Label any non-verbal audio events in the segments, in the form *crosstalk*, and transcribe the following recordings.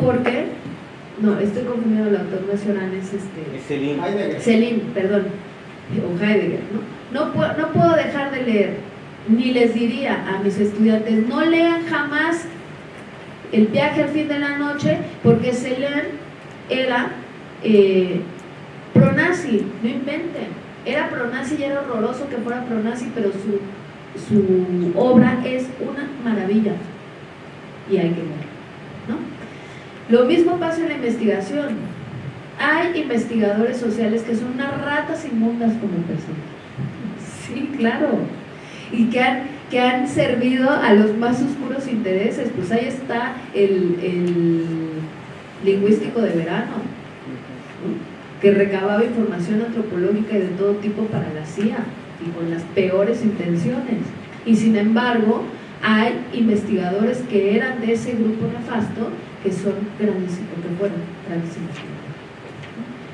porque, no, estoy confundiendo el autor nacional, es este... Selim. Selim, perdón, o Heidegger, ¿no? No, puedo, no puedo dejar de leer, ni les diría a mis estudiantes, no lean jamás el viaje al fin de la noche, porque Selim era eh, pronazi, no inventen, era pronazi y era horroroso que fuera pronazi, pero su, su obra es una maravilla y hay que ver, ¿no? Lo mismo pasa en la investigación. Hay investigadores sociales que son unas ratas inmundas como personas. Sí, claro. Y que han, que han servido a los más oscuros intereses. Pues ahí está el, el lingüístico de verano, que recababa información antropológica y de todo tipo para la CIA y con las peores intenciones. Y sin embargo, hay investigadores que eran de ese grupo nefasto que son grandísimos, que fueron grandísimos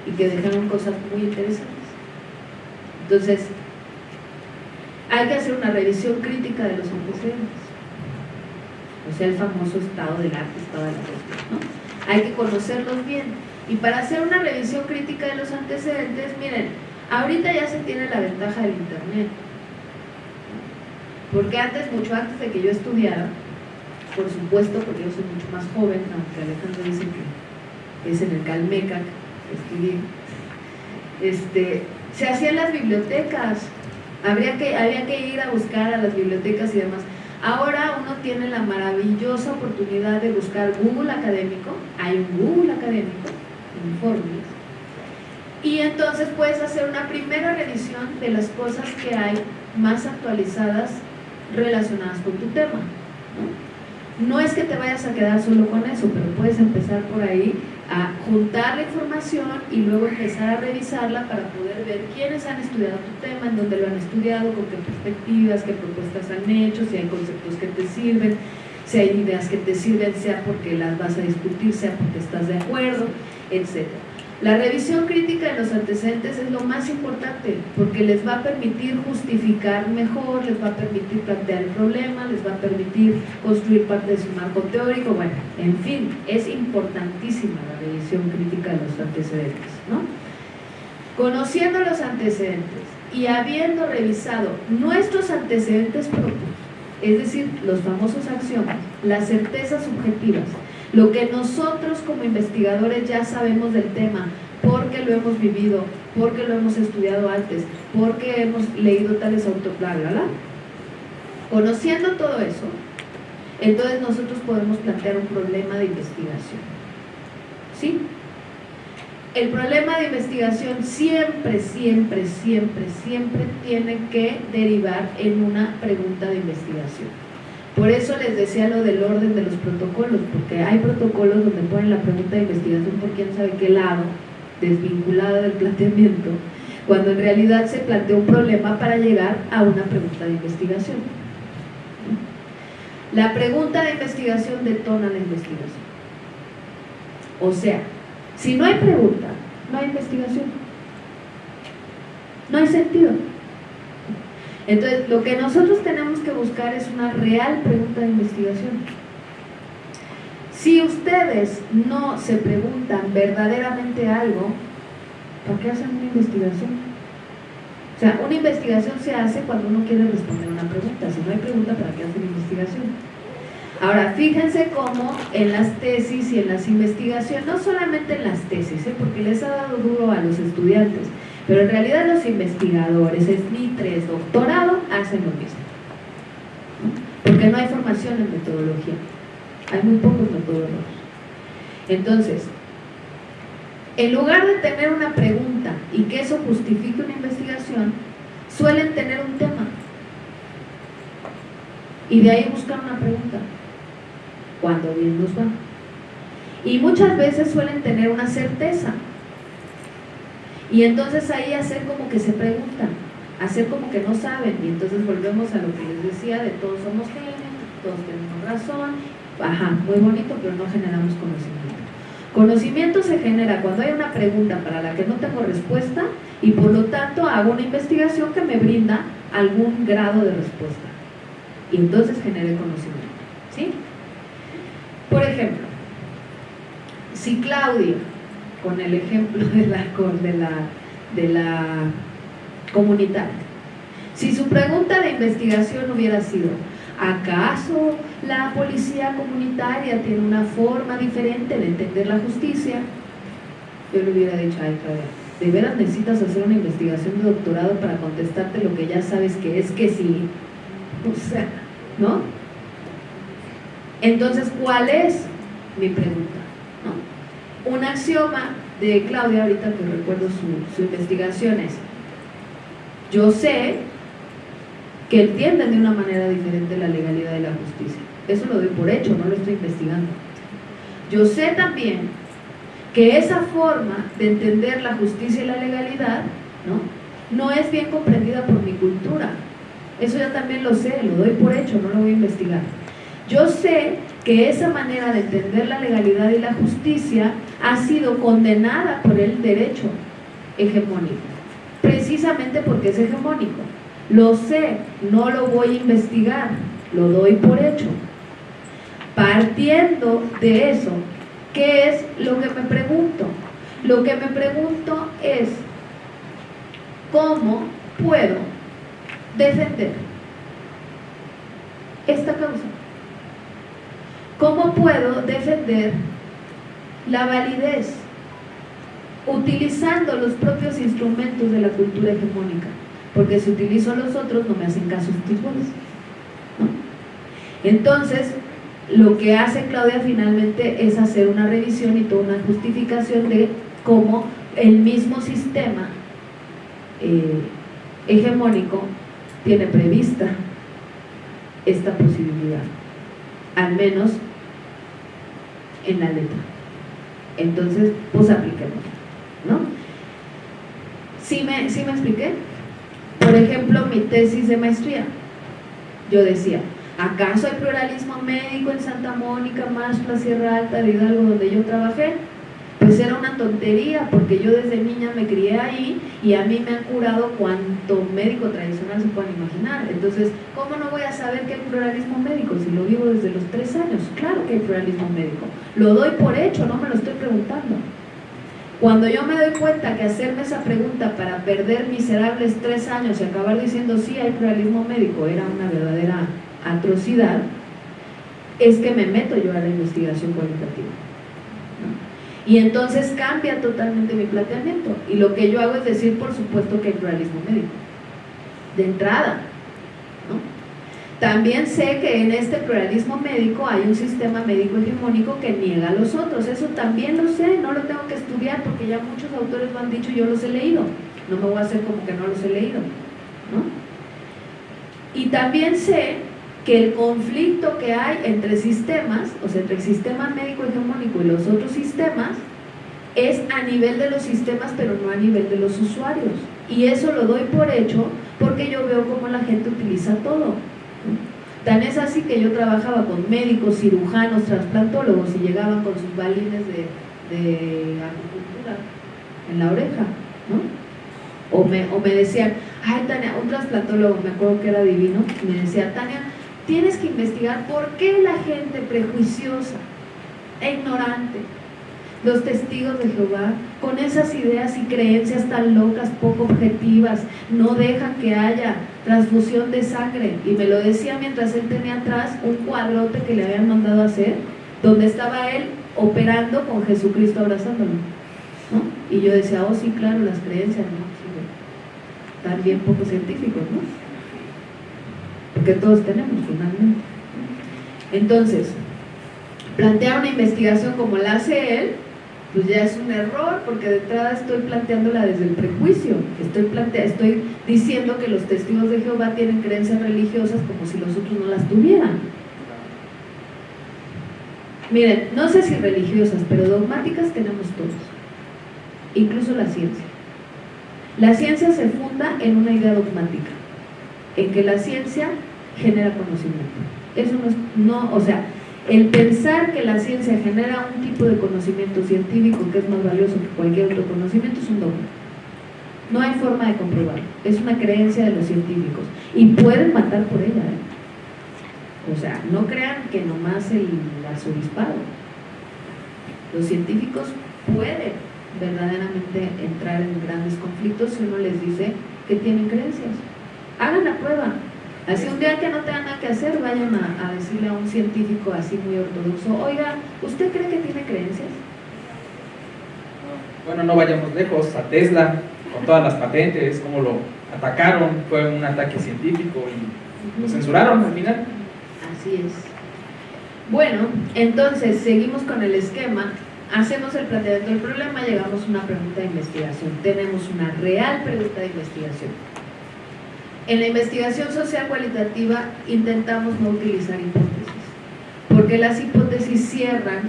y que dejaron cosas muy interesantes. Entonces, hay que hacer una revisión crítica de los antecedentes. O sea, el famoso estado del arte, estado de la cuestión, ¿no? Hay que conocerlos bien. Y para hacer una revisión crítica de los antecedentes, miren, ahorita ya se tiene la ventaja del internet. Porque antes, mucho antes de que yo estudiara, por supuesto, porque yo soy mucho más joven, aunque Alejandro dice que es en el Calmeca, escribir, este, se hacían las bibliotecas, habría que, había que ir a buscar a las bibliotecas y demás. Ahora uno tiene la maravillosa oportunidad de buscar Google Académico, hay un Google Académico, informes, y entonces puedes hacer una primera revisión de las cosas que hay más actualizadas relacionadas con tu tema. ¿no? No es que te vayas a quedar solo con eso, pero puedes empezar por ahí a juntar la información y luego empezar a revisarla para poder ver quiénes han estudiado tu tema, en dónde lo han estudiado, con qué perspectivas, qué propuestas han hecho, si hay conceptos que te sirven, si hay ideas que te sirven, sea porque las vas a discutir, sea porque estás de acuerdo, etcétera. La revisión crítica de los antecedentes es lo más importante porque les va a permitir justificar mejor, les va a permitir plantear el problema, les va a permitir construir parte de su marco teórico, bueno, en fin, es importantísima la revisión crítica de los antecedentes, ¿no? Conociendo los antecedentes y habiendo revisado nuestros antecedentes propios, es decir, los famosos axiomas, las certezas subjetivas, lo que nosotros como investigadores ya sabemos del tema, porque lo hemos vivido, porque lo hemos estudiado antes, porque hemos leído tales autores, bla, Conociendo todo eso, entonces nosotros podemos plantear un problema de investigación. ¿Sí? El problema de investigación siempre, siempre, siempre, siempre tiene que derivar en una pregunta de investigación. Por eso les decía lo del orden de los protocolos, porque hay protocolos donde ponen la pregunta de investigación por quién sabe qué lado, desvinculada del planteamiento, cuando en realidad se plantea un problema para llegar a una pregunta de investigación. La pregunta de investigación detona la investigación. O sea, si no hay pregunta, no hay investigación. No hay sentido. Entonces, lo que nosotros tenemos que buscar es una real pregunta de investigación. Si ustedes no se preguntan verdaderamente algo, ¿para qué hacen una investigación? O sea, una investigación se hace cuando uno quiere responder una pregunta. Si no hay pregunta, ¿para qué hacen investigación? Ahora, fíjense cómo en las tesis y en las investigaciones, no solamente en las tesis, ¿eh? porque les ha dado duro a los estudiantes, pero en realidad los investigadores, es ni tres doctorado, hacen lo mismo. Porque no hay formación en metodología. Hay muy pocos metodólogos. Entonces, en lugar de tener una pregunta y que eso justifique una investigación, suelen tener un tema. Y de ahí buscan una pregunta. Cuando bien nos va. Y muchas veces suelen tener una certeza y entonces ahí hacer como que se preguntan, hacer como que no saben, y entonces volvemos a lo que les decía de todos somos genios, todos tenemos razón, ajá, muy bonito, pero no generamos conocimiento. Conocimiento se genera cuando hay una pregunta para la que no tengo respuesta y por lo tanto hago una investigación que me brinda algún grado de respuesta. Y entonces genere conocimiento. ¿sí? Por ejemplo, si Claudia, con el ejemplo de la, de comunitaria, si su pregunta de investigación hubiera sido, ¿acaso la policía comunitaria tiene una forma diferente de entender la justicia? Yo le hubiera dicho, ay, ¿de veras necesitas hacer una investigación de doctorado para contestarte lo que ya sabes que es que sí? O sea, ¿no? Entonces, ¿cuál es mi pregunta? Un axioma de Claudia, ahorita que recuerdo su, su investigación es, yo sé que entienden de una manera diferente la legalidad y la justicia. Eso lo doy por hecho, no lo estoy investigando. Yo sé también que esa forma de entender la justicia y la legalidad ¿no? no es bien comprendida por mi cultura. Eso ya también lo sé, lo doy por hecho, no lo voy a investigar. Yo sé que esa manera de entender la legalidad y la justicia ha sido condenada por el derecho hegemónico, precisamente porque es hegemónico. Lo sé, no lo voy a investigar, lo doy por hecho. Partiendo de eso, ¿qué es lo que me pregunto? Lo que me pregunto es, ¿cómo puedo defender esta causa? ¿Cómo puedo defender la validez utilizando los propios instrumentos de la cultura hegemónica? porque si utilizo los otros no me hacen caso estos ¿no? Entonces, lo que hace Claudia finalmente es hacer una revisión y toda una justificación de cómo el mismo sistema eh, hegemónico tiene prevista esta posibilidad, al menos en la letra. Entonces, pues apliquemos, ¿no? ¿Sí me, ¿sí me expliqué? Por ejemplo, mi tesis de maestría, yo decía, ¿acaso hay pluralismo médico en Santa Mónica, la Sierra Alta, de Hidalgo, donde yo trabajé? Pues era una tontería, porque yo desde niña me crié ahí y a mí me han curado cuanto médico tradicional se puedan imaginar. Entonces, ¿cómo no voy a saber que hay pluralismo médico si lo vivo desde los tres años? Claro que hay pluralismo médico. Lo doy por hecho, no me lo estoy preguntando. Cuando yo me doy cuenta que hacerme esa pregunta para perder miserables tres años y acabar diciendo sí hay pluralismo médico era una verdadera atrocidad, es que me meto yo a la investigación cualitativa. Y entonces cambia totalmente mi planteamiento. Y lo que yo hago es decir, por supuesto, que hay pluralismo médico. De entrada, también sé que en este pluralismo médico hay un sistema médico hegemónico que niega a los otros. Eso también lo sé, no lo tengo que estudiar porque ya muchos autores lo han dicho y yo los he leído. No me voy a hacer como que no los he leído. Y también sé que el conflicto que hay entre sistemas, o sea, entre el sistema médico hegemónico y los otros sistemas, es a nivel de los sistemas, pero no a nivel de los usuarios. Y eso lo doy por hecho porque yo veo cómo la gente utiliza todo. Tan es así que yo trabajaba con médicos, cirujanos, trasplantólogos y llegaban con sus balines de, de acupuntura en la oreja, ¿no? O me, o me decían, ay Tania, un trasplantólogo, me acuerdo que era divino, me decía, Tania, tienes que investigar por qué la gente prejuiciosa e ignorante los testigos de Jehová, con esas ideas y creencias tan locas, poco objetivas, no dejan que haya transfusión de sangre. Y me lo decía mientras él tenía atrás un cuadrote que le habían mandado hacer, donde estaba él operando con Jesucristo abrazándolo. Y yo decía, oh sí, claro, las creencias, ¿no? también poco científicos, ¿no? Porque todos tenemos finalmente. Entonces, plantear una investigación como la hace él, pues ya es un error, porque de entrada estoy planteándola desde el prejuicio, estoy, estoy diciendo que los testigos de Jehová tienen creencias religiosas como si los otros no las tuvieran. Miren, no sé si religiosas, pero dogmáticas tenemos todos, incluso la ciencia. La ciencia se funda en una idea dogmática, en que la ciencia genera conocimiento. Eso no no, o sea, el pensar que la ciencia genera un tipo de conocimiento científico que es más valioso que cualquier otro conocimiento es un dogma. No hay forma de comprobarlo, es una creencia de los científicos y pueden matar por ella. ¿eh? O sea, no crean que nomás el arzobispado. Los científicos pueden verdaderamente entrar en grandes conflictos si uno les dice que tienen creencias. Hagan la prueba. Así un día que no tengan nada que hacer, vayan a, a decirle a un científico así muy ortodoxo, oiga, ¿usted cree que tiene creencias? Bueno, no vayamos lejos, a Tesla, con todas las patentes, cómo lo atacaron, fue un ataque científico y lo censuraron al final. Así es. Bueno, entonces seguimos con el esquema, hacemos el planteamiento del problema, llegamos a una pregunta de investigación, tenemos una real pregunta de investigación. En la investigación social cualitativa intentamos no utilizar hipótesis, porque las hipótesis cierran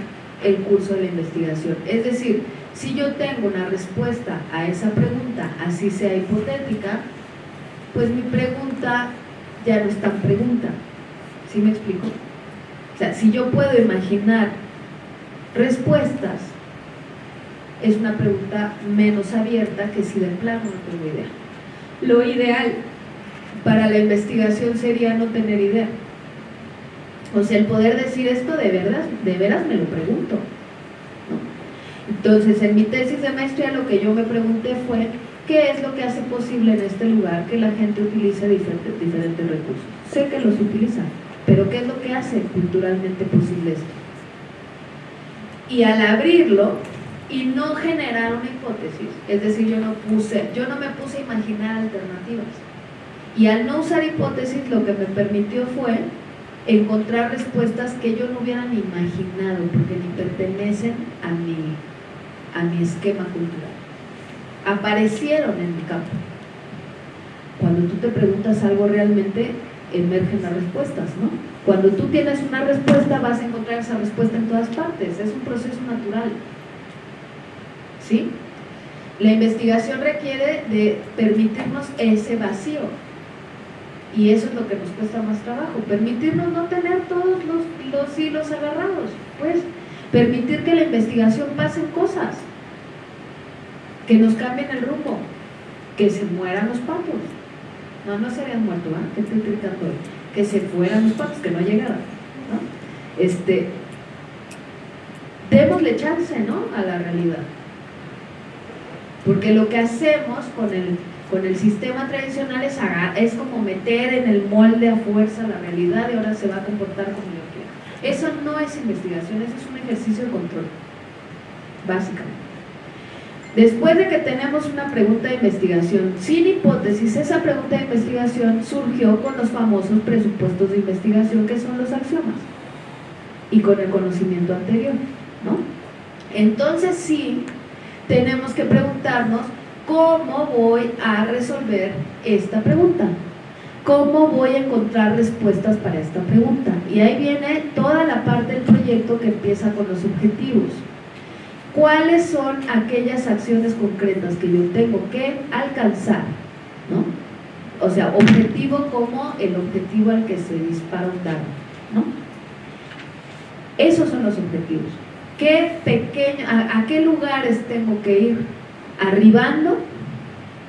el curso de la investigación. Es decir, si yo tengo una respuesta a esa pregunta, así sea hipotética, pues mi pregunta ya no es tan pregunta. ¿Sí me explico? O sea, si yo puedo imaginar respuestas, es una pregunta menos abierta que si de plano no tengo idea. Lo ideal para la investigación sería no tener idea. O sea, el poder decir esto de verdad, de veras me lo pregunto. Entonces, en mi tesis de maestría lo que yo me pregunté fue ¿qué es lo que hace posible en este lugar que la gente utilice diferentes, diferentes recursos? Sé que los utiliza, pero ¿qué es lo que hace culturalmente posible esto? Y al abrirlo y no generar una hipótesis, es decir, yo no, puse, yo no me puse a imaginar alternativas. Y al no usar hipótesis lo que me permitió fue encontrar respuestas que yo no hubieran imaginado porque ni pertenecen a mi, a mi esquema cultural. Aparecieron en mi campo. Cuando tú te preguntas algo realmente, emergen las respuestas, ¿no? Cuando tú tienes una respuesta, vas a encontrar esa respuesta en todas partes. Es un proceso natural. ¿Sí? La investigación requiere de permitirnos ese vacío. Y eso es lo que nos cuesta más trabajo. Permitirnos no tener todos los, los hilos agarrados. Pues, permitir que la investigación pasen cosas. Que nos cambien el rumbo. Que se mueran los patos no, no se habían muerto, ¿verdad? ¿Qué estoy gritando hoy? Que se fueran los patos, que no llegaran, ¿no? Este, démosle chance, ¿no? A la realidad. Porque lo que hacemos con el, con el sistema tradicional es, es como meter en el molde a fuerza la realidad y ahora se va a comportar como yo quiero. Eso no es investigación, eso es un ejercicio de control, básicamente. Después de que tenemos una pregunta de investigación sin hipótesis, esa pregunta de investigación surgió con los famosos presupuestos de investigación que son los axiomas y con el conocimiento anterior, ¿no? Entonces sí, tenemos que preguntarnos cómo voy a resolver esta pregunta, cómo voy a encontrar respuestas para esta pregunta. Y ahí viene toda la parte del proyecto que empieza con los objetivos cuáles son aquellas acciones concretas que yo tengo que alcanzar, ¿no? O sea, objetivo como el objetivo al que se dispara un dardo, ¿no? Esos son los objetivos. ¿Qué pequeño, a, qué lugares tengo que ir arribando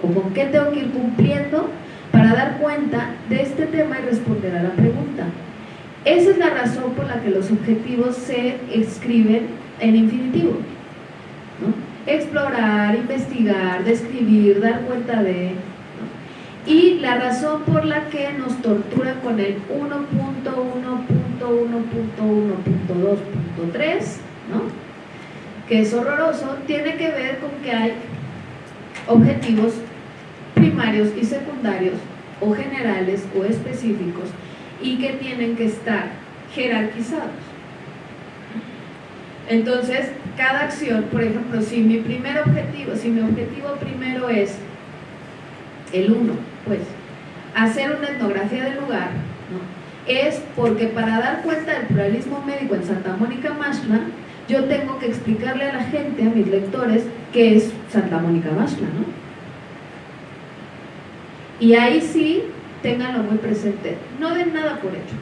o con qué tengo que ir cumpliendo para dar cuenta de este tema y responder a la pregunta? Esa es la razón por la que los objetivos se escriben en infinitivo explorar, investigar, describir, dar cuenta de... Y la razón por la que nos torturan con el 1.1.1.1.2.3, ¿no? que es horroroso, tiene que ver con que hay objetivos primarios y secundarios o generales o específicos y que tienen que estar jerarquizados. Entonces, cada acción, por ejemplo, si mi primer objetivo, si mi objetivo primero es el uno, pues, hacer una etnografía del lugar, es porque para dar cuenta del pluralismo médico en Santa Mónica Mashla, yo tengo que explicarle a la gente, a mis lectores, qué es Santa Mónica Mashla, ¿no? Y ahí sí, ténganlo muy presente. No den nada por hecho.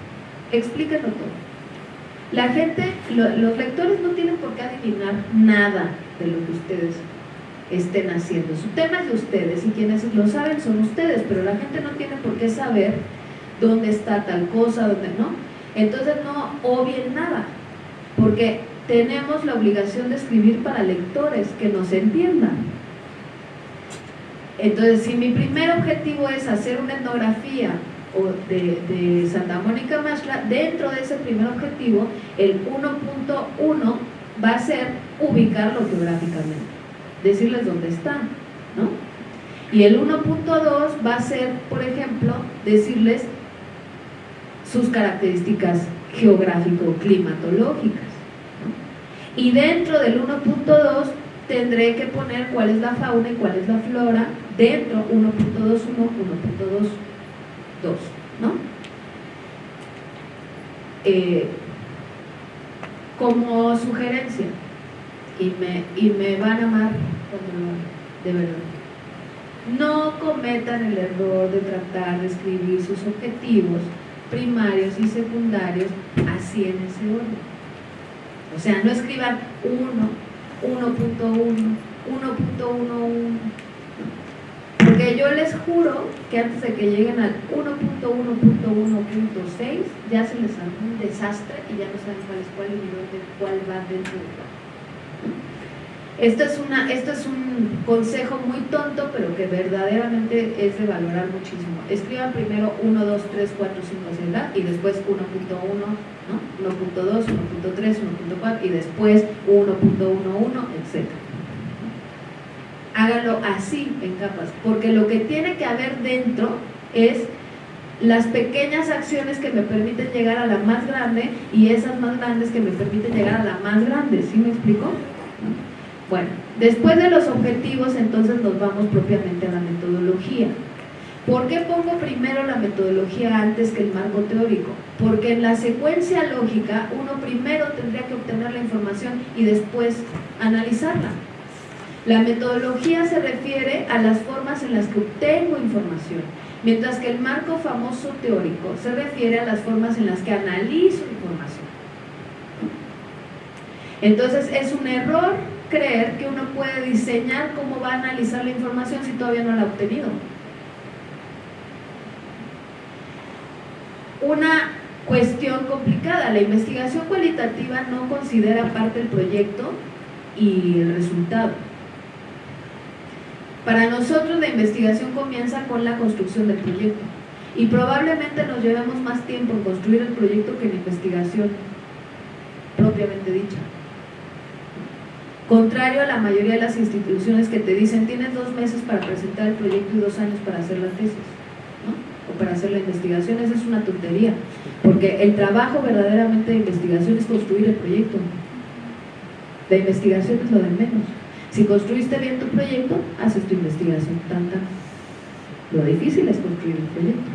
Explíquenlo todo. La gente, los lectores no tienen por qué adivinar nada de lo que ustedes estén haciendo. Su tema es de ustedes y quienes lo saben son ustedes, pero la gente no tiene por qué saber dónde está tal cosa, dónde no. Entonces no obvien nada, porque tenemos la obligación de escribir para lectores que nos entiendan. Entonces, si mi primer objetivo es hacer una etnografía de, Santa Mónica Mashla, dentro de ese primer objetivo, el 1.1 va a ser ubicarlo geográficamente, decirles dónde están, ¿no? Y el 1.2 va a ser, por ejemplo, decirles sus características geográfico-climatológicas. Y dentro del 1.2 tendré que poner cuál es la fauna y cuál es la flora dentro 1.21, 1.22, ¿no? Eh, como sugerencia, y me, y me van a amar de verdad, no cometan el error de tratar de escribir sus objetivos primarios y secundarios así en ese orden. O sea, no escriban 1, 1.1, 1.11, porque yo les juro que antes de que lleguen al 1.1.1.6 ya se les hace un desastre y ya no saben cuál es cuál y cuál va dentro de cuál. Esto es, una, esto es un consejo muy tonto, pero que verdaderamente es de valorar muchísimo. Escriban primero 1, 2, 3, 4, 5, 6, y después 1.1, ¿no? 1.2, 1.3, 1.4 y después 1.11, etc. Háganlo así en capas, porque lo que tiene que haber dentro es las pequeñas acciones que me permiten llegar a la más grande y esas más grandes que me permiten llegar a la más grande, ¿sí me explico? Bueno, después de los objetivos entonces nos vamos propiamente a la metodología. ¿Por qué pongo primero la metodología antes que el marco teórico? Porque en la secuencia lógica uno primero tendría que obtener la información y después analizarla. La metodología se refiere a las formas en las que obtengo información, mientras que el marco famoso teórico se refiere a las formas en las que analizo información. Entonces es un error creer que uno puede diseñar cómo va a analizar la información si todavía no la ha obtenido. Una cuestión complicada, la investigación cualitativa no considera parte del proyecto y el resultado. Para nosotros la investigación comienza con la construcción del proyecto y probablemente nos llevemos más tiempo en construir el proyecto que en investigación propiamente dicha. Contrario a la mayoría de las instituciones que te dicen tienes dos meses para presentar el proyecto y dos años para hacer la tesis ¿no? o para hacer la investigación, esa es una tontería porque el trabajo verdaderamente de investigación es construir el proyecto la investigación es lo de menos si construiste bien tu proyecto, haces tu investigación tanta lo difícil es construir el proyecto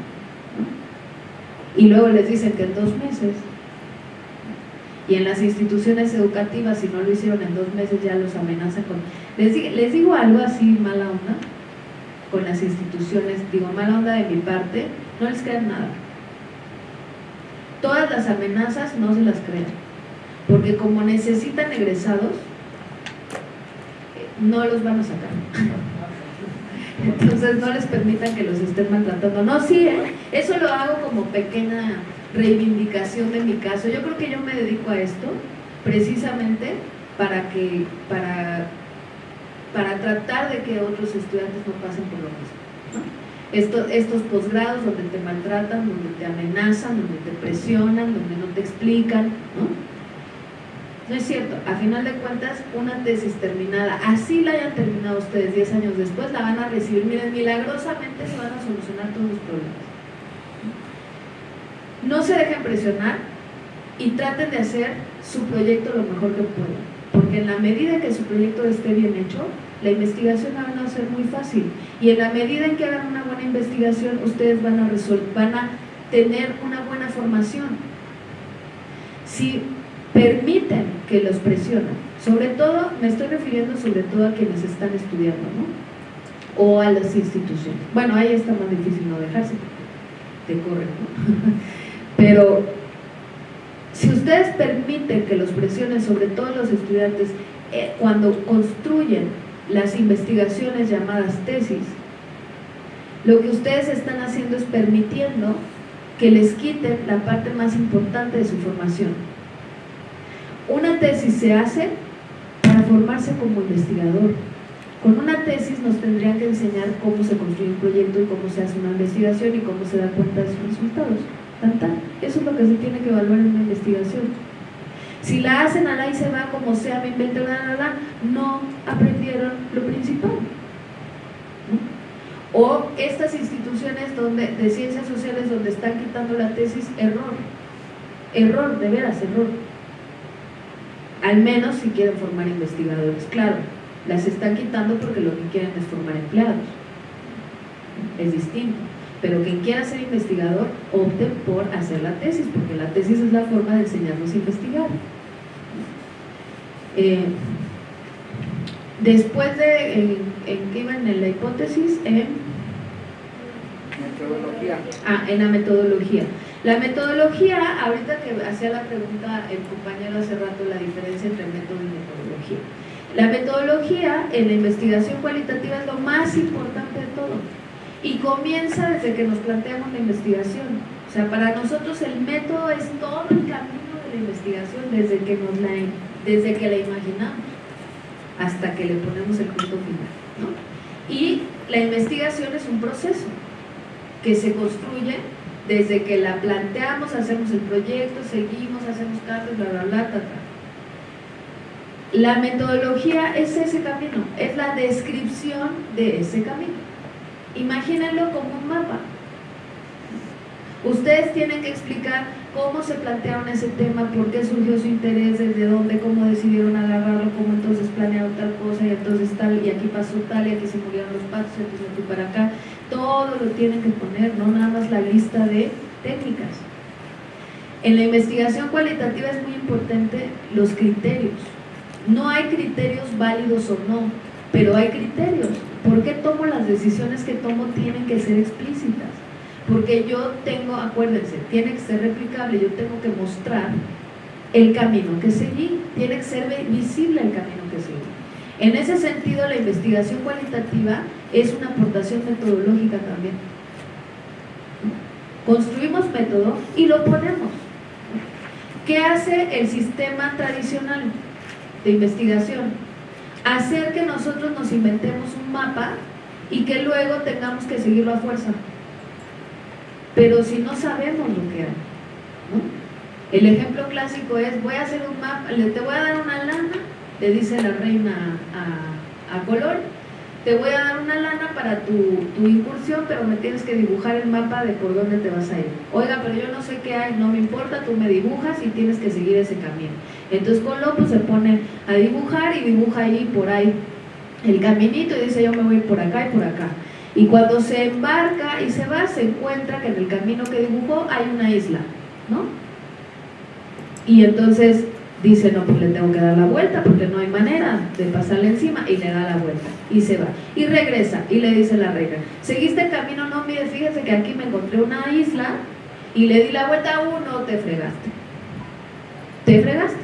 ¿no? y luego les dicen que en dos meses y en las instituciones educativas si no lo hicieron en dos meses ya los amenazan con... Les, les digo algo así mala onda con las instituciones, digo mala onda de mi parte, no les crean nada. Todas las amenazas no se las crean, porque como necesitan egresados, no los van a sacar. *laughs* Entonces no les permitan que los estén maltratando. No, sí, ¿eh? eso lo hago como pequeña reivindicación de mi caso. Yo creo que yo me dedico a esto precisamente para que para, para tratar de que otros estudiantes no pasen por lo mismo. estos posgrados donde te maltratan, donde te amenazan, donde te presionan, donde no te explican, ¿no? No es cierto, a final de cuentas, una tesis terminada, así la hayan terminado ustedes 10 años después, la van a recibir, miren, milagrosamente se van a solucionar todos los problemas no se dejen presionar y traten de hacer su proyecto lo mejor que puedan, porque en la medida que su proyecto esté bien hecho, la investigación va a ser muy fácil y en la medida en que hagan una buena investigación, ustedes van a, van a tener una buena formación. Si permiten que los presionen, sobre todo, me estoy refiriendo sobre todo a quienes están estudiando, ¿no? O a las instituciones. Bueno, ahí está más difícil no dejarse, porque te corren, ¿no? *laughs* Pero si ustedes permiten que los presionen sobre todos los estudiantes eh, cuando construyen las investigaciones llamadas tesis, lo que ustedes están haciendo es permitiendo que les quiten la parte más importante de su formación. Una tesis se hace para formarse como investigador. Con una tesis nos tendrían que enseñar cómo se construye un proyecto y cómo se hace una investigación y cómo se da cuenta de sus resultados. Eso es lo que se tiene que evaluar en una investigación. Si la hacen a la y se va como sea, me invento, la, la, no aprendieron lo principal. O estas instituciones donde, de ciencias sociales donde están quitando la tesis, error. Error, de veras, error. Al menos si quieren formar investigadores, claro. Las están quitando porque lo que quieren es formar empleados. Es distinto. Pero quien quiera ser investigador, opte por hacer la tesis, porque la tesis es la forma de enseñarnos a investigar. Eh, después de, en, en qué iban en la hipótesis, en metodología. Ah, en la metodología. La metodología, ahorita que hacía la pregunta el compañero hace rato, la diferencia entre método y metodología. La metodología en la investigación cualitativa es lo más importante de todo y comienza desde que nos planteamos la investigación. O sea, para nosotros el método es todo el camino de la investigación desde que, nos la, desde que la imaginamos hasta que le ponemos el punto final. ¿no? Y la investigación es un proceso que se construye desde que la planteamos, hacemos el proyecto, seguimos, hacemos cambios, bla, bla, bla, ta, La metodología es ese camino, es la descripción de ese camino. Imagínenlo como un mapa. Ustedes tienen que explicar cómo se plantearon ese tema, por qué surgió su interés, desde dónde, cómo decidieron agarrarlo, cómo entonces planearon tal cosa y entonces tal, y aquí pasó tal, y aquí se murieron los patos, y se para acá. Todo lo tienen que poner, no nada más la lista de técnicas. En la investigación cualitativa es muy importante los criterios. No hay criterios válidos o no, pero hay criterios. ¿Por qué tomo las decisiones que tomo tienen que ser explícitas? Porque yo tengo, acuérdense, tiene que ser replicable, yo tengo que mostrar el camino que seguí, tiene que ser visible el camino que seguí. En ese sentido, la investigación cualitativa es una aportación metodológica también. Construimos método y lo ponemos. ¿Qué hace el sistema tradicional de investigación? Hacer que nosotros nos inventemos un mapa y que luego tengamos que seguirlo a fuerza. Pero si no sabemos lo que hay, El ejemplo clásico es, voy a hacer un mapa, te voy a dar una lana, le dice la reina a, a Color, te voy a dar una lana para tu, incursión, pero me tienes que dibujar el mapa de por dónde te vas a ir. Oiga, pero yo no sé qué hay, no me importa, tú me dibujas y tienes que seguir ese camino. Entonces con se pone a dibujar y dibuja ahí por ahí el caminito y dice yo me voy por acá y por acá. Y cuando se embarca y se va, se encuentra que en el camino que dibujó hay una isla, ¿no? Y entonces dice, no, pues le tengo que dar la vuelta porque no hay manera de pasarle encima y le da la vuelta y se va. Y regresa y le dice la reina, seguiste el camino, no, mire, fíjese que aquí me encontré una isla y le di la vuelta a uno, te fregaste. Te fregaste,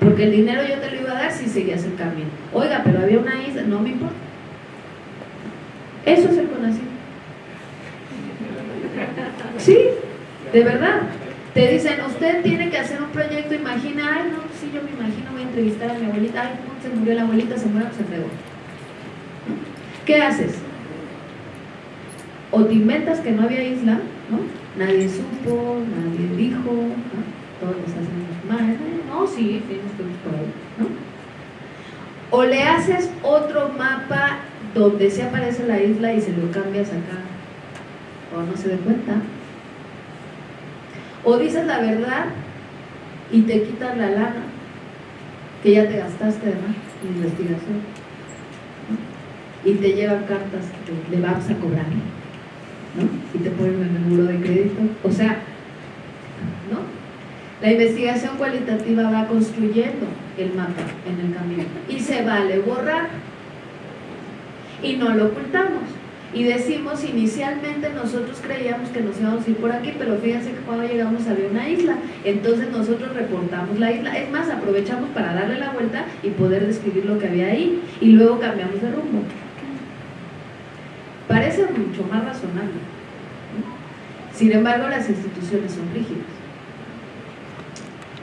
porque el dinero yo te lo iba a dar si seguías el camino. Oiga, pero había una isla, no me importa. Eso es el conocido. Sí, de verdad. Te dicen, usted tiene que hacer un proyecto, imagina, ay, no, sí, yo me imagino, voy a entrevistar a mi abuelita, ay, ¿cómo se murió la abuelita? Se murió, se fregó. ¿Qué haces? O te inventas que no había isla, ¿no? Nadie supo, nadie dijo, ¿no? Todos los hacemos mal, no, sí, sí, estamos por ahí, ¿no? O le haces otro mapa donde se aparece la isla y se lo cambias acá, o no se dé cuenta, o dices la verdad y te quitas la lana que ya te gastaste además en investigación. Y te llevan cartas que le vamos a cobrar. ¿no? Y te ponen en el muro de crédito. O sea. La investigación cualitativa va construyendo el mapa en el camino. Y se vale borrar. Y no lo ocultamos y decimos inicialmente nosotros creíamos que nos íbamos a ir por aquí, pero fíjense que cuando llegamos había una isla, entonces nosotros reportamos la isla, es más, aprovechamos para darle la vuelta y poder describir lo que había ahí y luego cambiamos de rumbo. Parece mucho más razonable. Sin embargo, las instituciones son rígidas.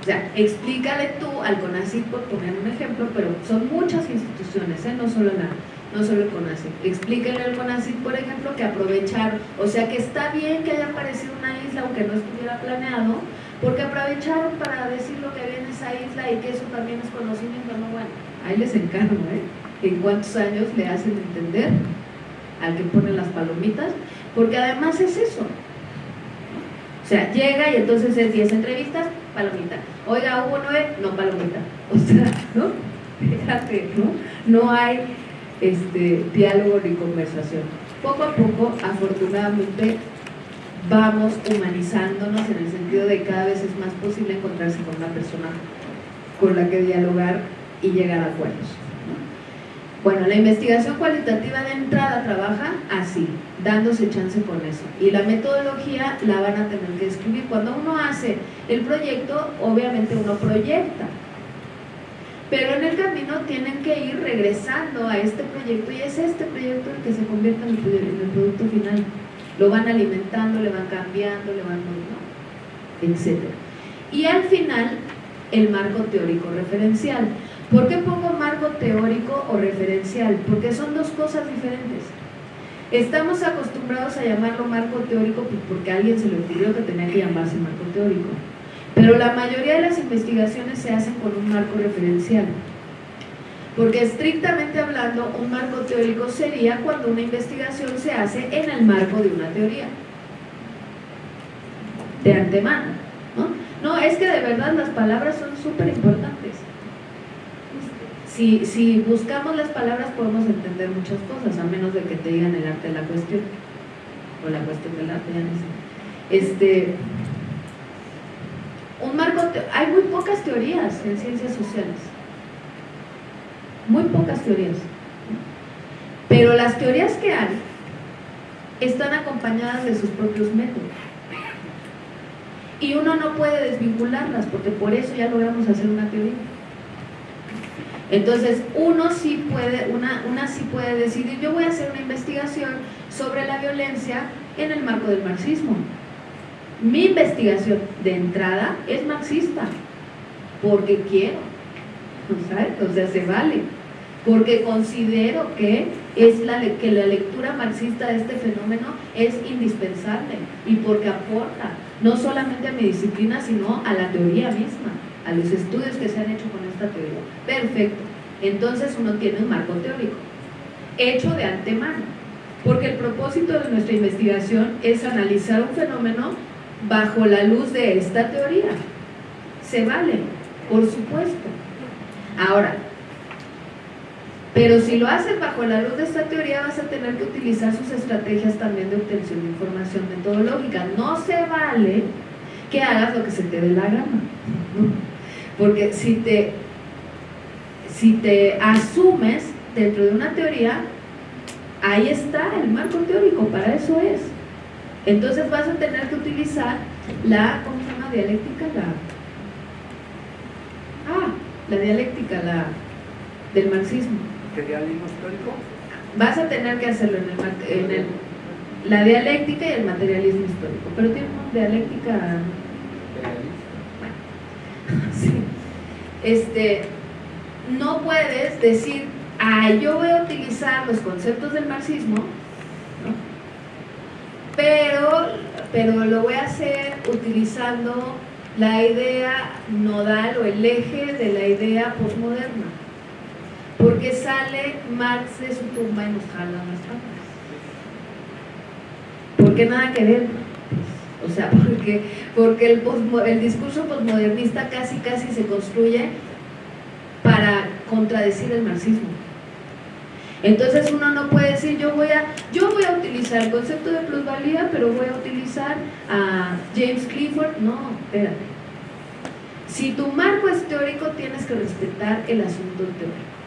Sea, explícale tú al CONACYT, por poner un ejemplo, pero son muchas instituciones, ¿eh? no solo la, no solo el CONACYT. Explíquenle al CONACYT, por ejemplo, que aprovecharon, o sea, que está bien que haya aparecido una isla aunque no estuviera planeado, porque aprovecharon para decir lo que había en esa isla y que eso también es conocimiento, no bueno, ahí les encargo, ¿eh? En cuántos años le hacen entender al que pone las palomitas, porque además es eso. O sea, llega y entonces es 10 entrevistas, palomita. Oiga, hubo nueve, no palomita. *laughs* O sea, ¿no? Fíjate, ¿no? No hay este, diálogo ni conversación. Poco a poco, afortunadamente, vamos humanizándonos en el sentido de que cada vez es más posible encontrarse con una persona con la que dialogar y llegar a acuerdos. Bueno, la investigación cualitativa de entrada trabaja así, dándose chance con eso. Y la metodología la van a tener que escribir. Cuando uno hace el proyecto, obviamente uno proyecta, pero en el camino tienen que ir regresando a este proyecto y es este proyecto el que se convierte en el, producto final. Lo van alimentando, le van cambiando, le van, etc. Y al final, el marco teórico referencial. ¿Por qué pongo marco teórico o referencial? Porque son dos cosas diferentes. Estamos acostumbrados a llamarlo marco teórico pues, porque a alguien se le ocurrió que tenía que llamarse marco teórico. Pero la mayoría de las investigaciones se hacen con un marco referencial. Porque estrictamente hablando, un marco teórico sería cuando una investigación se hace en el marco de una teoría. De antemano. No, no es que de verdad las palabras son súper importantes. Si, buscamos las palabras podemos entender muchas cosas, a menos de que te digan el arte de la cuestión. O la cuestión del arte, ya no sé. Este, un marco, hay muy pocas teorías en ciencias sociales, muy pocas teorías, pero las teorías que hay están acompañadas de sus propios métodos. Y uno no puede desvincularlas porque por eso ya logramos hacer una teoría. Entonces, uno sí puede, una, una sí puede decidir, yo voy a hacer una investigación sobre la violencia en el marco del marxismo. Mi investigación de entrada es marxista, porque quiero, O sea, se vale, porque considero que, es la, que la lectura marxista de este fenómeno es indispensable y porque aporta no solamente a mi disciplina, sino a la teoría misma, a los estudios que se han hecho con esta teoría. Perfecto, entonces uno tiene un marco teórico, hecho de antemano, porque el propósito de nuestra investigación es analizar un fenómeno bajo la luz de esta teoría. Se vale, por supuesto. Ahora, pero si lo haces bajo la luz de esta teoría vas a tener que utilizar sus estrategias también de obtención de información metodológica. No se vale que hagas lo que se te dé la gana. Porque si te, si te asumes dentro de una teoría, ahí está el marco teórico, para eso es. Entonces vas a tener que utilizar la, ¿cómo se llama? Dialéctica, la... Ah, la dialéctica, la del marxismo. ¿Materialismo histórico? Vas a tener que hacerlo en el, la dialéctica y el materialismo histórico, pero tiene una dialéctica... *laughs* Sí. Este, no puedes decir, ah, yo voy a utilizar los conceptos del marxismo pero, pero lo voy a hacer utilizando la idea nodal o el eje de la idea posmoderna. Porque sale Marx de su tumba y nos jala las patas. Porque nada que ver. O sea, *laughs* porque, porque el, el discurso posmodernista casi casi se construye para contradecir el marxismo. Entonces uno no puede decir, yo voy a, yo voy a utilizar el concepto de plusvalía, pero voy a utilizar a James Clifford. No, espérate. Si tu marco es teórico, tienes que respetar el asunto teórico.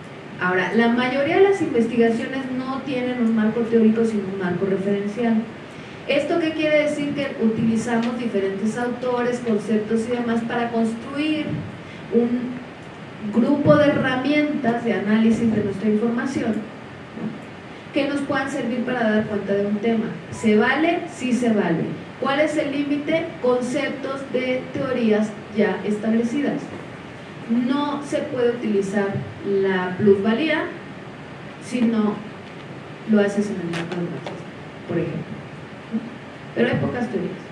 Ahora, la mayoría de las investigaciones no tienen un marco teórico, sino un marco referencial. ¿Esto qué quiere decir? Que utilizamos diferentes autores, conceptos y demás para construir un grupo de herramientas de análisis de nuestra información que nos puedan servir para dar cuenta de un tema. ¿Se vale? Sí se vale. ¿Cuál es el límite? Conceptos de teorías ya establecidas. No se puede utilizar la plusvalía si no lo haces en el marco de por ejemplo. Pero hay pocas teorías.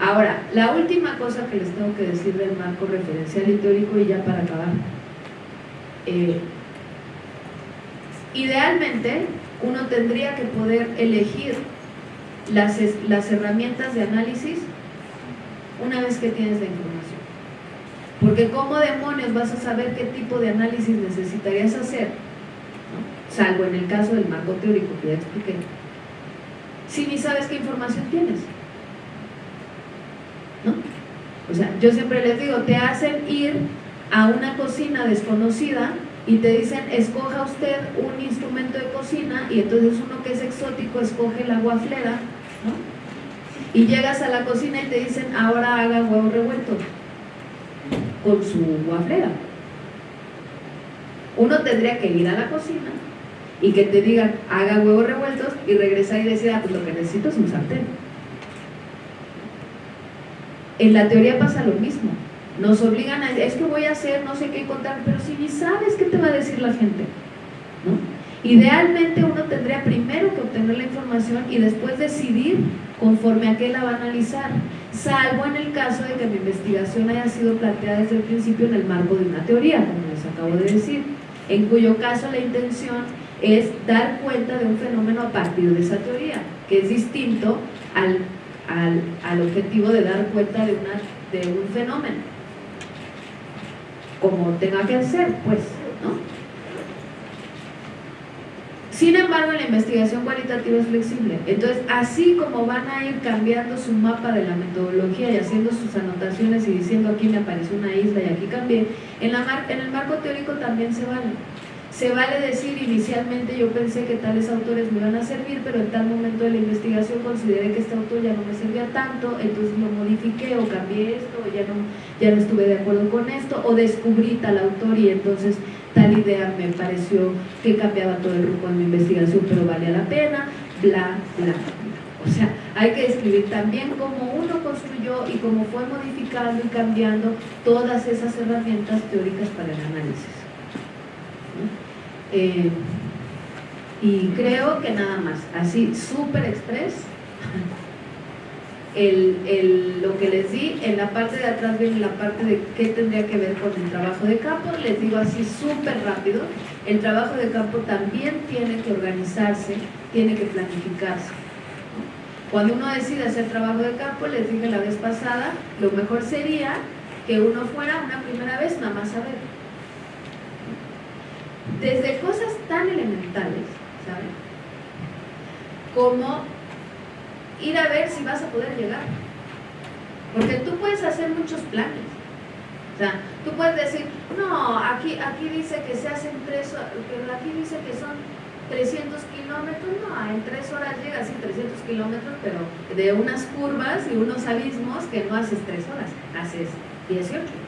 Ahora, la última cosa que les tengo que decir del marco referencial y teórico y ya para acabar. Eh, idealmente, uno tendría que poder elegir las, las herramientas de análisis una vez que tienes la información. Porque ¿cómo demonios vas a saber qué tipo de análisis necesitarías hacer? Salvo en el caso del marco teórico que ya expliqué. Si ni sabes qué información tienes. O sea, yo siempre les digo, te hacen ir a una cocina desconocida y te dicen, escoja usted un instrumento de cocina y entonces uno que es exótico escoge la guaflera, ¿no? Y llegas a la cocina y te dicen, ahora haga huevo revuelto con su guaflera. Uno tendría que ir a la cocina y que te digan, haga huevos revueltos y regresar y decir, ah, pues lo que necesito es un sartén. En la teoría pasa lo mismo nos obligan a, es que voy a hacer no sé qué contar, pero si ni sabes qué te va a decir la gente, ¿no? Idealmente uno tendría primero que obtener la información y después decidir conforme a qué la va a analizar, salvo en el caso de que mi investigación haya sido planteada desde el principio en el marco de una teoría, como les acabo de decir, en cuyo caso la intención es dar cuenta de un fenómeno a partir de esa teoría, que es distinto al, al, al objetivo de dar cuenta de, una, de un fenómeno como tenga que hacer, pues, ¿no? Sin embargo, la investigación cualitativa es flexible. Entonces, así como van a ir cambiando su mapa de la metodología y haciendo sus anotaciones y diciendo aquí me apareció una isla y aquí cambié, en, la en el marco teórico también se vale. Se vale decir, inicialmente yo pensé que tales autores me iban a servir, pero en tal momento de la investigación consideré que este autor ya no me servía tanto, entonces lo modifiqué o cambié esto, o ya no, ya no estuve de acuerdo con esto, o descubrí tal autor y entonces tal idea me pareció que cambiaba todo el rumbo de mi investigación, pero valía la pena, bla, bla. O sea, hay que describir también cómo uno construyó y cómo fue modificando y cambiando todas esas herramientas teóricas para el análisis. Eh, y creo que nada más, así súper express, el, lo que les di, en la parte de atrás viene la parte de qué tendría que ver con el trabajo de campo, les digo así súper rápido, el trabajo de campo también tiene que organizarse, tiene que planificarse. Cuando uno decide hacer trabajo de campo, les dije la vez pasada, lo mejor sería que uno fuera una primera vez nada más a ver desde cosas tan elementales, ¿sabes? Como ir a ver si vas a poder llegar. Porque tú puedes hacer muchos planes. O sea, tú puedes decir, no, aquí, aquí dice que se hacen tres pero aquí dice que son 300 kilómetros, no, en tres horas llegas, sí, 300 kilómetros, pero de unas curvas y unos abismos que no haces tres horas, haces 18.